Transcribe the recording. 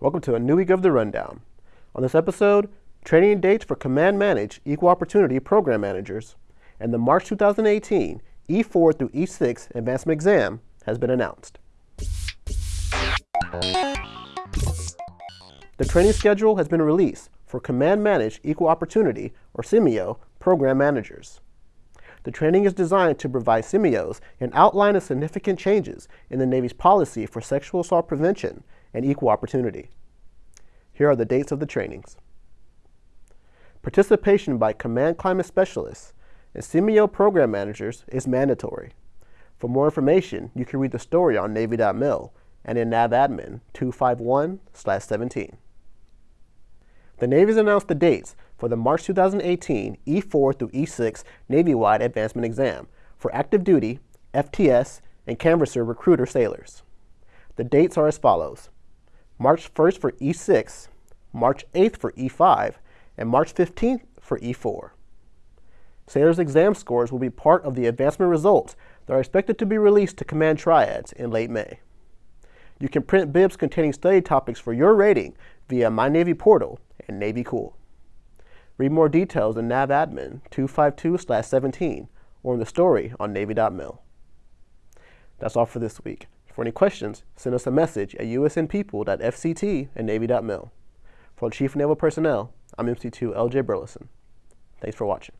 Welcome to a new week of the Rundown. On this episode, training dates for Command Manage Equal Opportunity Program Managers and the March 2018 E4 through E6 Advancement Exam has been announced. The training schedule has been released for Command Manage Equal Opportunity, or CMEO, program managers. The training is designed to provide CMEOs an outline of significant changes in the Navy's policy for sexual assault prevention and equal opportunity. Here are the dates of the trainings. Participation by Command Climate Specialists and CMEO program managers is mandatory. For more information, you can read the story on Navy.mil and in NAVADMIN 251-17. The Navy has announced the dates for the March 2018 E4 through E6 Navy-wide Advancement Exam for active duty, FTS, and canvasser recruiter sailors. The dates are as follows. March 1st for E6, March 8th for E5, and March 15th for E4. Sailors' exam scores will be part of the advancement results that are expected to be released to command triads in late May. You can print bibs containing study topics for your rating via My Navy portal and Navy Cool. Read more details in NAVADMIN 252-17 or in the story on Navy.mil. That's all for this week. For any questions, send us a message at usnpeople.fct at Navy.mil. For Chief Naval Personnel, I'm MC2 LJ Burleson. Thanks for watching.